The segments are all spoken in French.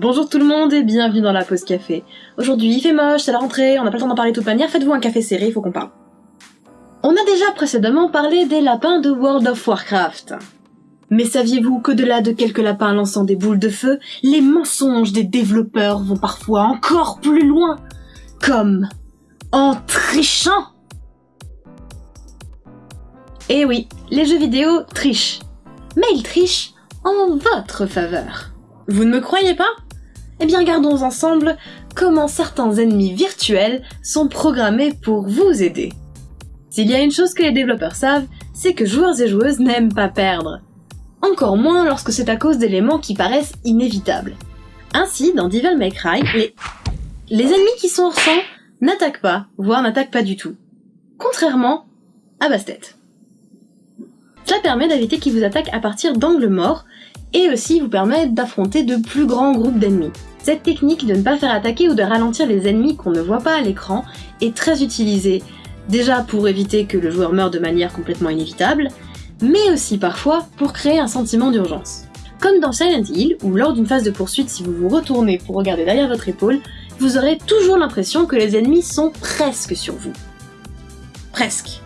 Bonjour tout le monde et bienvenue dans la pause café. Aujourd'hui il fait moche, c'est la rentrée, on n'a pas le temps d'en parler de toute manière, faites-vous un café serré, il faut qu'on parle. On a déjà précédemment parlé des lapins de World of Warcraft. Mais saviez-vous qu'au-delà de quelques lapins lançant des boules de feu, les mensonges des développeurs vont parfois encore plus loin? Comme en trichant Eh oui, les jeux vidéo trichent. Mais ils trichent en votre faveur. Vous ne me croyez pas? Eh bien regardons ensemble comment certains ennemis virtuels sont programmés pour vous aider. S'il y a une chose que les développeurs savent, c'est que joueurs et joueuses n'aiment pas perdre. Encore moins lorsque c'est à cause d'éléments qui paraissent inévitables. Ainsi, dans Devil May Cry, les, ennemis qui sont hors sang n'attaquent pas, voire n'attaquent pas du tout. Contrairement à Bastet. Cela permet d'éviter qu'ils vous attaquent à partir d'angles morts, et aussi vous permet d'affronter de plus grands groupes d'ennemis. Cette technique de ne pas faire attaquer ou de ralentir les ennemis qu'on ne voit pas à l'écran est très utilisée, déjà pour éviter que le joueur meure de manière complètement inévitable, mais aussi parfois pour créer un sentiment d'urgence. Comme dans Silent Hill, où lors d'une phase de poursuite, si vous vous retournez pour regarder derrière votre épaule, vous aurez toujours l'impression que les ennemis sont presque sur vous. Presque.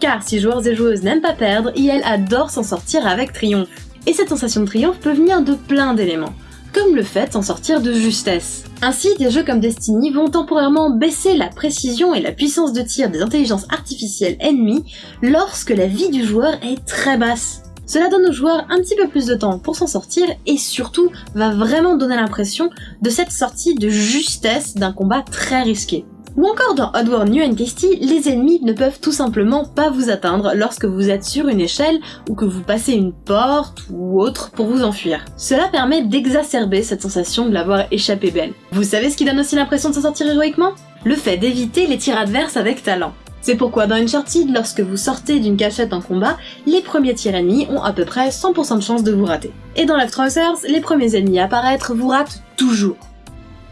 Car si joueurs et joueuses n'aiment pas perdre, IL adore s'en sortir avec triomphe. Et cette sensation de triomphe peut venir de plein d'éléments, comme le fait de s'en sortir de justesse. Ainsi, des jeux comme Destiny vont temporairement baisser la précision et la puissance de tir des intelligences artificielles ennemies lorsque la vie du joueur est très basse. Cela donne aux joueurs un petit peu plus de temps pour s'en sortir et surtout va vraiment donner l'impression de cette sortie de justesse d'un combat très risqué. Ou encore dans Oddworld New and les ennemis ne peuvent tout simplement pas vous atteindre lorsque vous êtes sur une échelle ou que vous passez une porte ou autre pour vous enfuir. Cela permet d'exacerber cette sensation de l'avoir échappé belle. Vous savez ce qui donne aussi l'impression de s'en sortir héroïquement? Le fait d'éviter les tirs adverses avec talent. C'est pourquoi dans Uncharted, lorsque vous sortez d'une cachette en combat, les premiers tirs ennemis ont à peu près 100% de chance de vous rater. Et dans Left Trousers, les premiers ennemis à apparaître vous ratent toujours.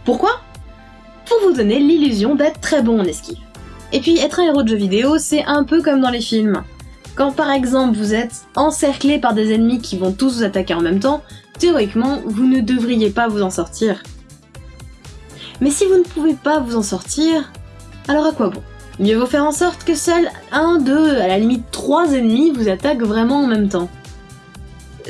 Pourquoi? Pour vous donner l'illusion d'être très bon en esquive. Et puis être un héros de jeu vidéo, c'est un peu comme dans les films. Quand par exemple vous êtes encerclé par des ennemis qui vont tous vous attaquer en même temps, théoriquement vous ne devriez pas vous en sortir. Mais si vous ne pouvez pas vous en sortir, alors à quoi bon? Mieux vaut faire en sorte que seuls un, deux, à la limite trois ennemis vous attaquent vraiment en même temps.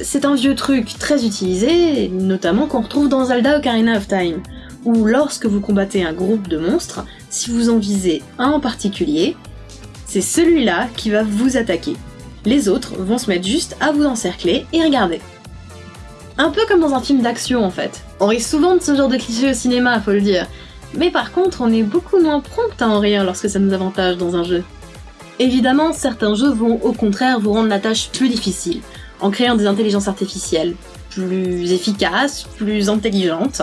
C'est un vieux truc très utilisé, notamment qu'on retrouve dans Zelda Ocarina of Time où lorsque vous combattez un groupe de monstres, si vous en visez un en particulier, c'est celui-là qui va vous attaquer. Les autres vont se mettre juste à vous encercler et regarder. Un peu comme dans un film d'action en fait. On rit souvent de ce genre de cliché au cinéma, faut le dire. Mais par contre, on est beaucoup moins prompt à en rire lorsque ça nous avantage dans un jeu. Évidemment, certains jeux vont au contraire vous rendre la tâche plus difficile, en créant des intelligences artificielles plus efficaces, plus intelligentes,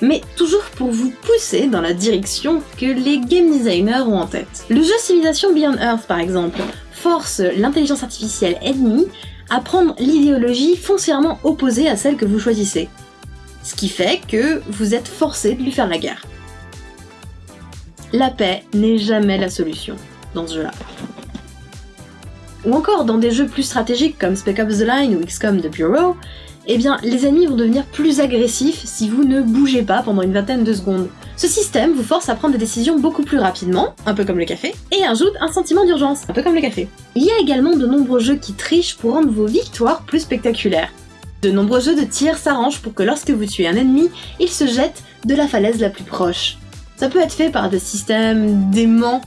mais toujours pour vous pousser dans la direction que les game designers ont en tête. Le jeu Civilization Beyond Earth par exemple force l'intelligence artificielle ennemie à prendre l'idéologie foncièrement opposée à celle que vous choisissez. Ce qui fait que vous êtes forcé de lui faire la guerre. La paix n'est jamais la solution dans ce jeu-là. Ou encore dans des jeux plus stratégiques comme Spec Ops The Line ou XCOM The Bureau, eh bien les ennemis vont devenir plus agressifs si vous ne bougez pas pendant une vingtaine de secondes. Ce système vous force à prendre des décisions beaucoup plus rapidement, un peu comme le café, et ajoute un sentiment d'urgence, un peu comme le café. Il y a également de nombreux jeux qui trichent pour rendre vos victoires plus spectaculaires. De nombreux jeux de tir s'arrangent pour que lorsque vous tuez un ennemi, il se jette de la falaise la plus proche. Ça peut être fait par des systèmes d'aimants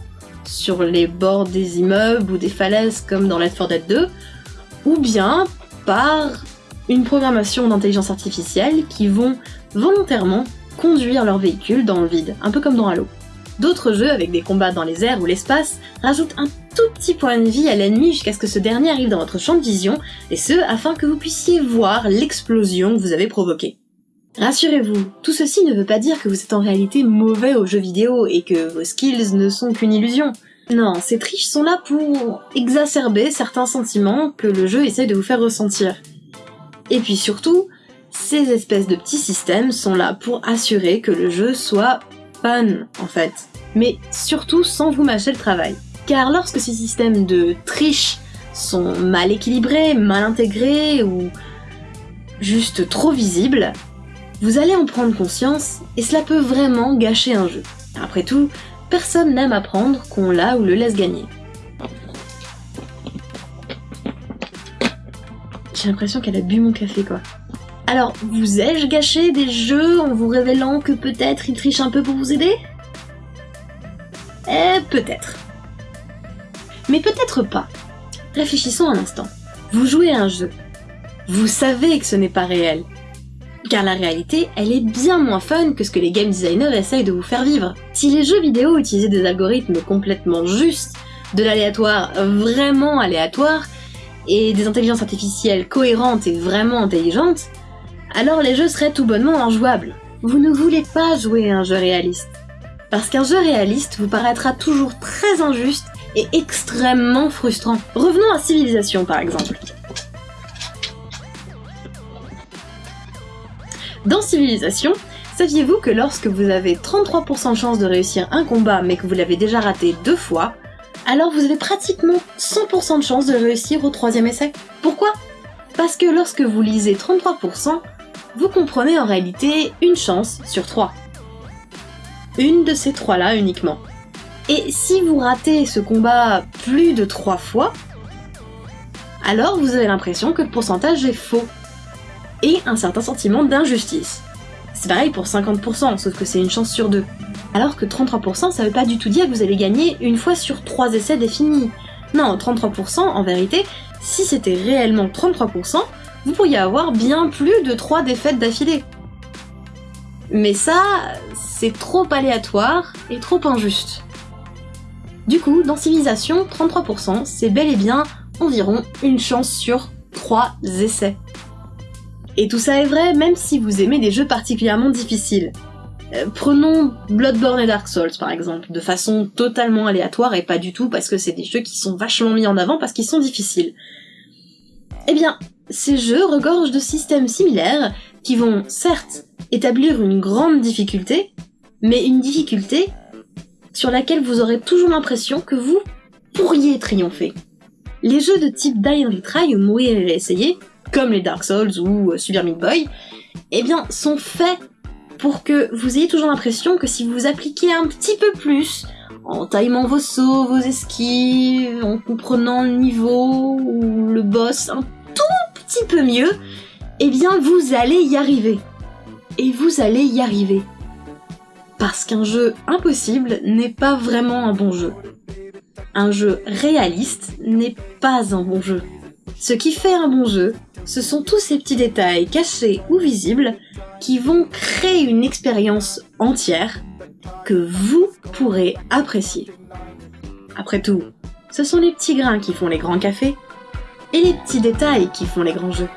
sur les bords des immeubles ou des falaises comme dans Left 4 Dead 2, ou bien par une programmation d'intelligence artificielle qui vont volontairement conduire leur véhicule dans le vide, un peu comme dans Halo. D'autres jeux, avec des combats dans les airs ou l'espace, rajoutent un tout petit point de vie à l'ennemi jusqu'à ce que ce dernier arrive dans votre champ de vision, et ce, afin que vous puissiez voir l'explosion que vous avez provoquée. Rassurez-vous, tout ceci ne veut pas dire que vous êtes en réalité mauvais aux jeux vidéo et que vos skills ne sont qu'une illusion. Non, ces triches sont là pour exacerber certains sentiments que le jeu essaie de vous faire ressentir. Et puis surtout, ces espèces de petits systèmes sont là pour assurer que le jeu soit fun, en fait. Mais surtout sans vous mâcher le travail. Car lorsque ces systèmes de triche sont mal équilibrés, mal intégrés ou juste trop visibles, vous allez en prendre conscience et cela peut vraiment gâcher un jeu. Après tout, personne n'aime apprendre qu'on l'a ou le laisse gagner. J'ai l'impression qu'elle a bu mon café quoi. Alors, vous ai-je gâché des jeux en vous révélant que peut-être il triche un peu pour vous aider? Eh, peut-être. Mais peut-être pas. Réfléchissons un instant. Vous jouez à un jeu. Vous savez que ce n'est pas réel. Car la réalité, elle est bien moins fun que ce que les game designers essayent de vous faire vivre. Si les jeux vidéo utilisaient des algorithmes complètement justes, de l'aléatoire vraiment aléatoire, et des intelligences artificielles cohérentes et vraiment intelligentes, alors les jeux seraient tout bonnement injouables. Vous ne voulez pas jouer à un jeu réaliste. Parce qu'un jeu réaliste vous paraîtra toujours très injuste et extrêmement frustrant. Revenons à Civilisation par exemple. Dans Civilisation, saviez-vous que lorsque vous avez 33% de chance de réussir un combat mais que vous l'avez déjà raté deux fois, alors vous avez pratiquement 100% de chance de réussir au troisième essai Pourquoi? Parce que lorsque vous lisez 33%, vous comprenez en réalité une chance sur trois. Une de ces trois-là uniquement. Et si vous ratez ce combat plus de trois fois, alors vous avez l'impression que le pourcentage est faux. Et un certain sentiment d'injustice. C'est pareil pour 50%, sauf que c'est une chance sur deux. Alors que 33%, ça veut pas du tout dire que vous allez gagner une fois sur trois essais définis. Non, 33%, en vérité, si c'était réellement 33%, vous pourriez avoir bien plus de 3 défaites d'affilée. Mais ça, c'est trop aléatoire et trop injuste. Du coup, dans Civilisation, 33%, c'est bel et bien environ une chance sur 3 essais. Et tout ça est vrai même si vous aimez des jeux particulièrement difficiles. Euh, prenons Bloodborne et Dark Souls par exemple, de façon totalement aléatoire et pas du tout parce que c'est des jeux qui sont vachement mis en avant parce qu'ils sont difficiles. Eh bien, ces jeux regorgent de systèmes similaires qui vont certes établir une grande difficulté, mais une difficulté sur laquelle vous aurez toujours l'impression que vous pourriez triompher. Les jeux de type Die and Retry ou Mourir et essayer, comme les Dark Souls ou euh, Super Meat Boy, eh bien, sont faits pour que vous ayez toujours l'impression que si vous appliquez un petit peu plus, en timant vos sauts, vos esquives, en comprenant le niveau ou le boss un tout petit peu mieux, eh bien vous allez y arriver. Et vous allez y arriver. Parce qu'un jeu impossible n'est pas vraiment un bon jeu. Un jeu réaliste n'est pas un bon jeu. Ce qui fait un bon jeu, ce sont tous ces petits détails cachés ou visibles qui vont créer une expérience entière que vous pourrez apprécier. Après tout, ce sont les petits grains qui font les grands cafés et les petits détails qui font les grands jeux.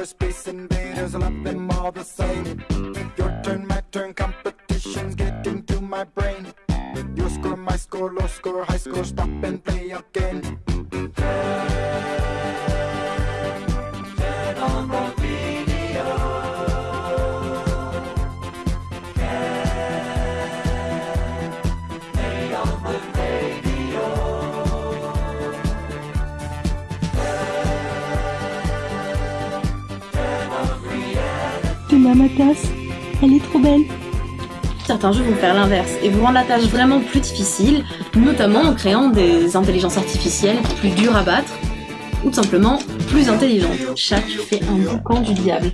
was space Elle est trop belle. Certains jeux vont faire l'inverse et vous rendre la tâche vraiment plus difficile, notamment en créant des intelligences artificielles plus dures à battre ou tout simplement plus intelligentes. Chaque fait un boucan du diable.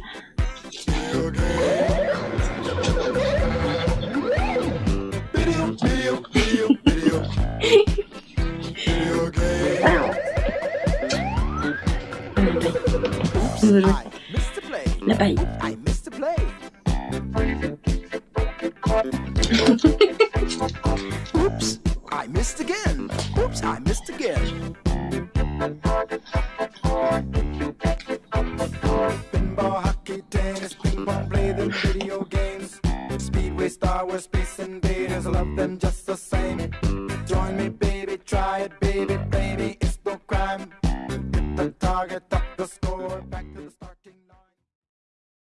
La paille.